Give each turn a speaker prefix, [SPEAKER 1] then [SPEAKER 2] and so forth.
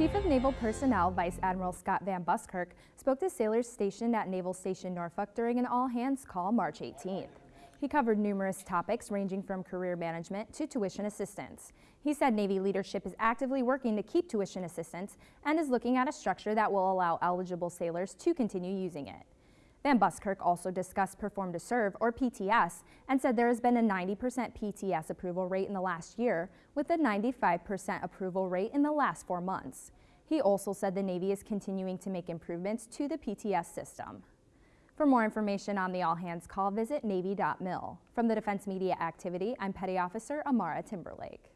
[SPEAKER 1] Chief of Naval Personnel Vice Admiral Scott Van Buskirk spoke to sailors stationed at Naval Station Norfolk during an all-hands call March 18th. He covered numerous topics ranging from career management to tuition assistance. He said Navy leadership is actively working to keep tuition assistance and is looking at a structure that will allow eligible sailors to continue using it. Van Buskirk also discussed Perform to Serve, or PTS, and said there has been a 90% PTS approval rate in the last year, with a 95% approval rate in the last four months. He also said the Navy is continuing to make improvements to the PTS system. For more information on the all hands call, visit Navy.mil. From the Defense Media Activity, I'm Petty Officer Amara Timberlake.